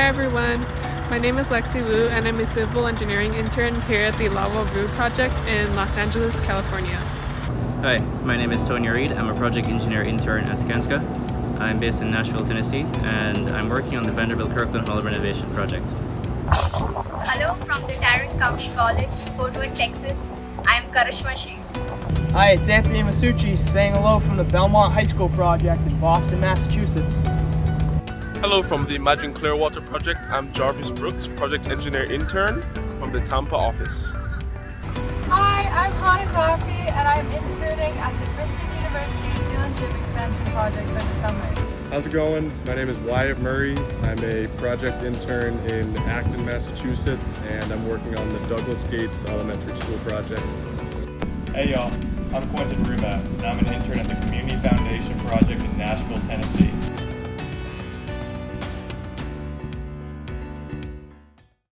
everyone, my name is Lexi Wu and I'm a civil engineering intern here at the Lava Vu project in Los Angeles, California. Hi, my name is Tony Reed. I'm a project engineer intern at Skanska. I'm based in Nashville, Tennessee, and I'm working on the Vanderbilt Kirkland Hall renovation project. Hello from the Tarrant County College, Fort Worth, Texas. I am Karishma Sheikh. Hi, it's Anthony Masucci saying hello from the Belmont High School project in Boston, Massachusetts. Hello from the Imagine Clearwater project. I'm Jarvis Brooks, project engineer intern from the Tampa office. Hi, I'm Hannah Claffey and I'm interning at the Princeton University Dillon Gym Expansion Project for the summer. How's it going? My name is Wyatt Murray. I'm a project intern in Acton, Massachusetts, and I'm working on the Douglas Gates Elementary School project. Hey y'all, I'm Quentin Rubat, and I'm an intern at the Community Foundation